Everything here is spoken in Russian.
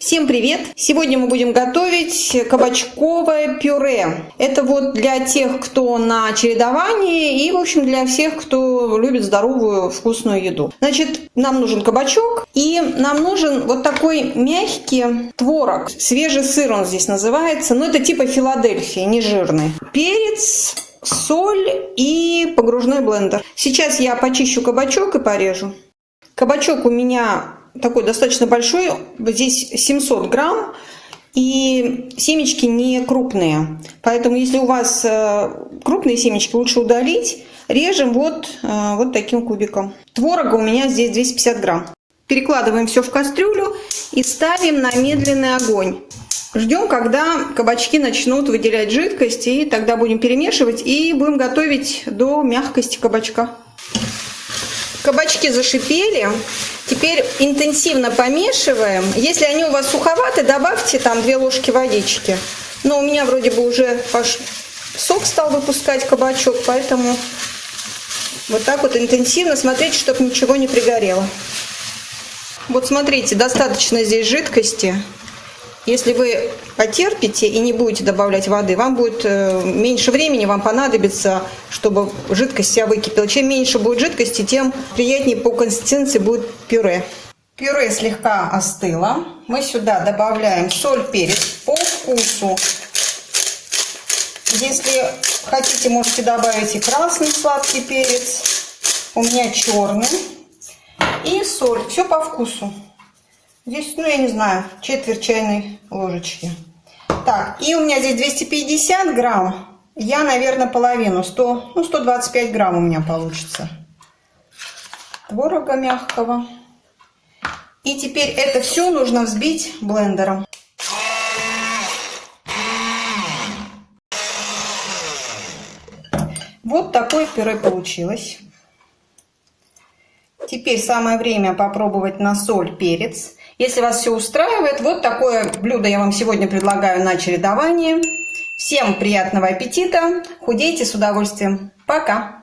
Всем привет! Сегодня мы будем готовить кабачковое пюре. Это вот для тех, кто на чередовании и, в общем, для всех, кто любит здоровую вкусную еду. Значит, нам нужен кабачок и нам нужен вот такой мягкий творог. Свежий сыр он здесь называется, но это типа Филадельфии, не жирный. Перец, соль и погружной блендер. Сейчас я почищу кабачок и порежу. Кабачок у меня такой достаточно большой, здесь 700 грамм, и семечки не крупные. Поэтому если у вас э, крупные семечки, лучше удалить. Режем вот, э, вот таким кубиком. Творога у меня здесь 250 грамм. Перекладываем все в кастрюлю и ставим на медленный огонь. Ждем, когда кабачки начнут выделять жидкость, и тогда будем перемешивать и будем готовить до мягкости кабачка. Кабачки зашипели. Теперь интенсивно помешиваем. Если они у вас суховаты, добавьте там 2 ложки водички. Но у меня вроде бы уже сок стал выпускать кабачок, поэтому вот так вот интенсивно смотрите, чтобы ничего не пригорело. Вот смотрите, достаточно здесь жидкости. Если вы потерпите и не будете добавлять воды, вам будет э, меньше времени, вам понадобится, чтобы жидкость вся выкипела. Чем меньше будет жидкости, тем приятнее по консистенции будет пюре. Пюре слегка остыло. Мы сюда добавляем соль, перец по вкусу. Если хотите, можете добавить и красный сладкий перец. У меня черный. И соль. Все по вкусу. Здесь, ну, я не знаю, четверть чайной ложечки. Так, и у меня здесь 250 грамм. Я, наверное, половину, 100, ну, 125 грамм у меня получится. Творога мягкого. И теперь это все нужно взбить блендером. Вот такое пюре получилось. Теперь самое время попробовать на соль, перец. Если вас все устраивает, вот такое блюдо я вам сегодня предлагаю на чередование. Всем приятного аппетита, худейте с удовольствием. Пока!